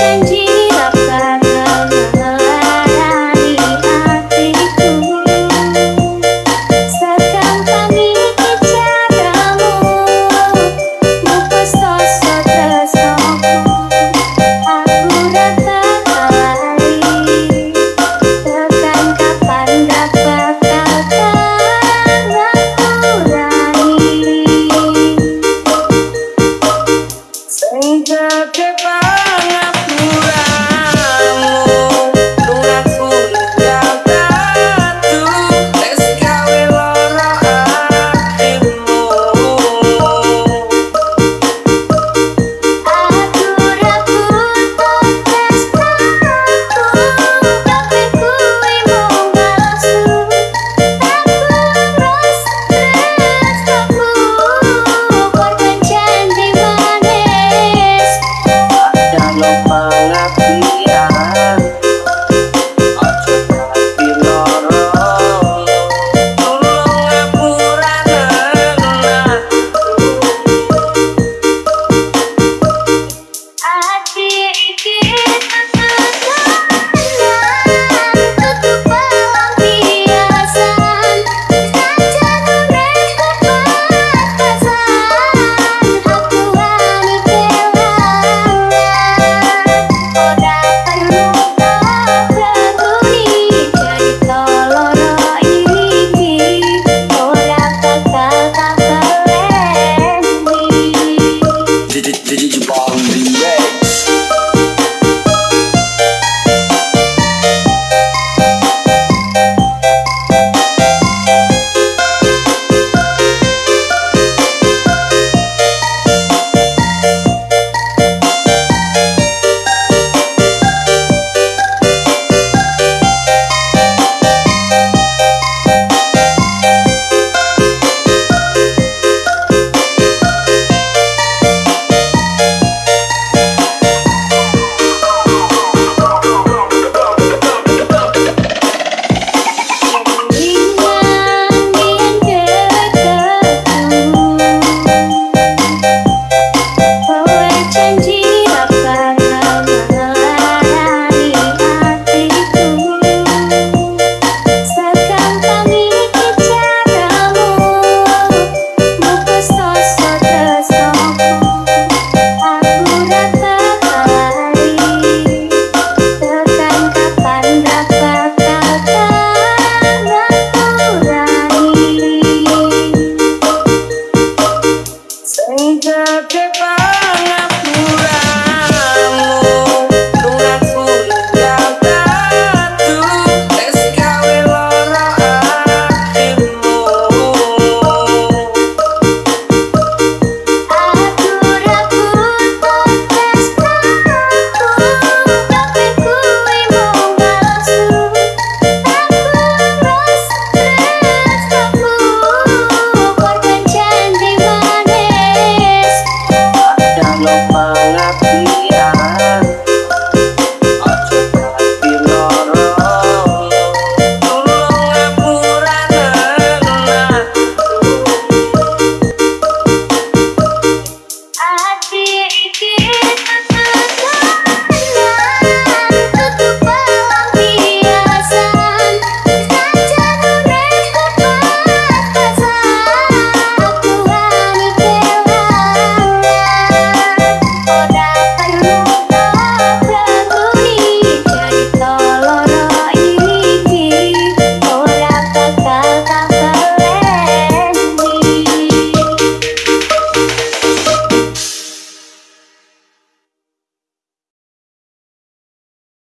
change